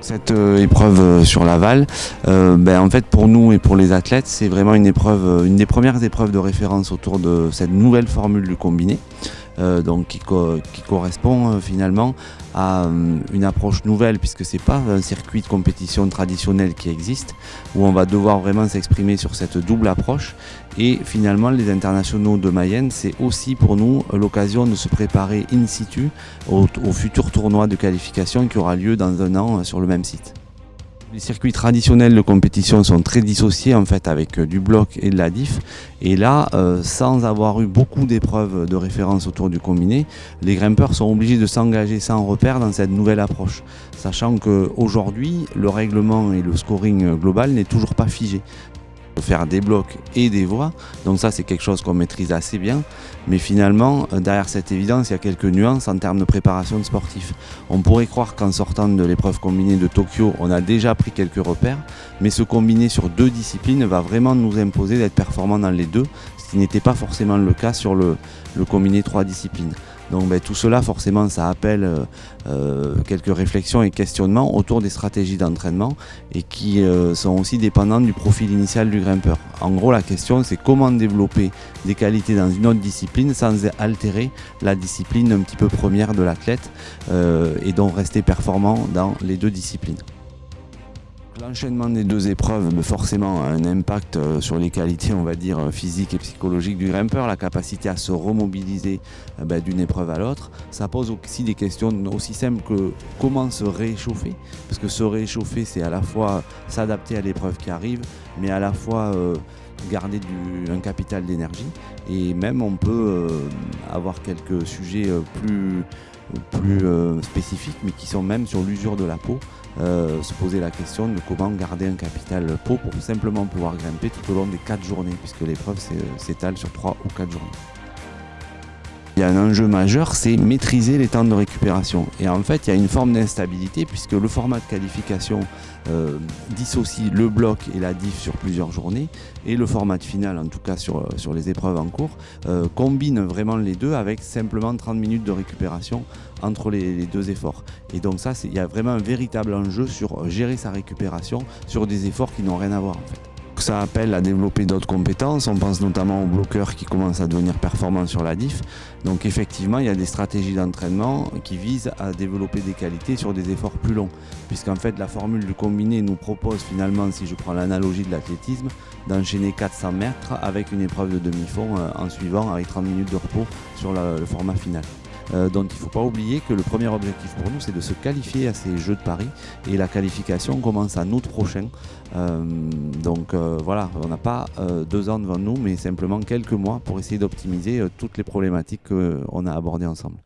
Cette euh, épreuve euh, sur l'aval, euh, ben, en fait pour nous et pour les athlètes, c'est vraiment une épreuve, une des premières épreuves de référence autour de cette nouvelle formule du combiné, euh, donc qui, co- qui correspond euh, finalement à euh, une approche nouvelle puisque c'est pas un circuit de compétition traditionnel qui existe où on va devoir vraiment s'exprimer sur cette double approche et finalement les internationaux de Mayenne c'est aussi pour nous l'occasion de se préparer in situ au, futur tournoi de qualification qui aura lieu dans un an sur le même site. Les circuits traditionnels de compétition sont très dissociés en fait avec euh, du bloc et de la diff. Et là, euh, sans avoir eu beaucoup d'épreuves de référence autour du combiné, les grimpeurs sont obligés de s'engager sans repère dans cette nouvelle approche. Sachant qu'aujourd'hui, le règlement et le scoring global n'est toujours pas figé faire des blocs et des voies. Donc ça, c'est quelque chose qu'on maîtrise assez bien. Mais finalement, euh, derrière cette évidence, il y a quelques nuances en termes de préparation de. On pourrait croire qu'en sortant de l'épreuve combinée de Tokyo, on a déjà pris quelques repères. Mais ce combiné sur deux disciplines va vraiment nous imposer d'être performant dans les deux, ce qui n'était pas forcément le cas sur le combiné trois disciplines. Donc ben, tout cela, forcément, ça appelle euh, euh, quelques réflexions et questionnements autour des stratégies d'entraînement et qui euh, sont aussi dépendantes du profil initial du grimpeur. En gros, la question, c'est comment développer des qualités dans une autre discipline sans altérer la discipline un petit peu première de l'athlète et donc rester performant dans les deux disciplines. L'enchaînement des deux épreuves mais forcément a un impact euh, sur les qualités, euh, physiques et psychologiques du grimpeur, la capacité à se remobiliser euh, ben, d'une épreuve à l'autre. Ça pose aussi des questions aussi simples que comment se réchauffer, parce que se réchauffer, c'est à la fois s'adapter à l'épreuve qui arrive, mais à la fois garder un capital d'énergie. Et même on peut avoir quelques sujets plus, spécifiques, mais qui sont même sur l'usure de la peau. Euh, se poser la question de comment garder un capital peau pour simplement pouvoir grimper tout au long des 4 journées, puisque l'épreuve s'é- s'étale sur 3 ou 4 journées. Il y a un enjeu majeur, c'est maîtriser les temps de récupération. Et en fait, il y a une forme d'instabilité puisque le format de qualification euh, dissocie le bloc et la diff sur plusieurs journées et le format de finale, en tout cas sur, sur les épreuves en cours, euh, combine vraiment les deux avec simplement 30 minutes de récupération entre les, les deux efforts. Et donc ça, il y a vraiment un véritable enjeu sur gérer sa récupération sur des efforts qui n'ont rien à voir en fait. Ça appelle à développer d'autres compétences. On pense notamment aux bloqueurs qui commencent à devenir performants sur la diff. Donc effectivement, il y a des stratégies d'entraînement qui visent à développer des qualités sur des efforts plus longs. Puisqu'en fait, la formule du combiné nous propose finalement, si je prends l'analogie de l'athlétisme, d'enchaîner 400 mètres avec une épreuve de demi-fond euh, en suivant avec 30 minutes de repos sur le format final. Euh, donc il ne faut pas oublier que le premier objectif pour nous, c'est de se qualifier à ces Jeux de Paris. Et la qualification commence en août prochain. Euh, donc euh, voilà, on n'a pas deux ans devant nous, mais simplement quelques mois pour essayer d'optimiser toutes les problématiques qu'on a abordées ensemble.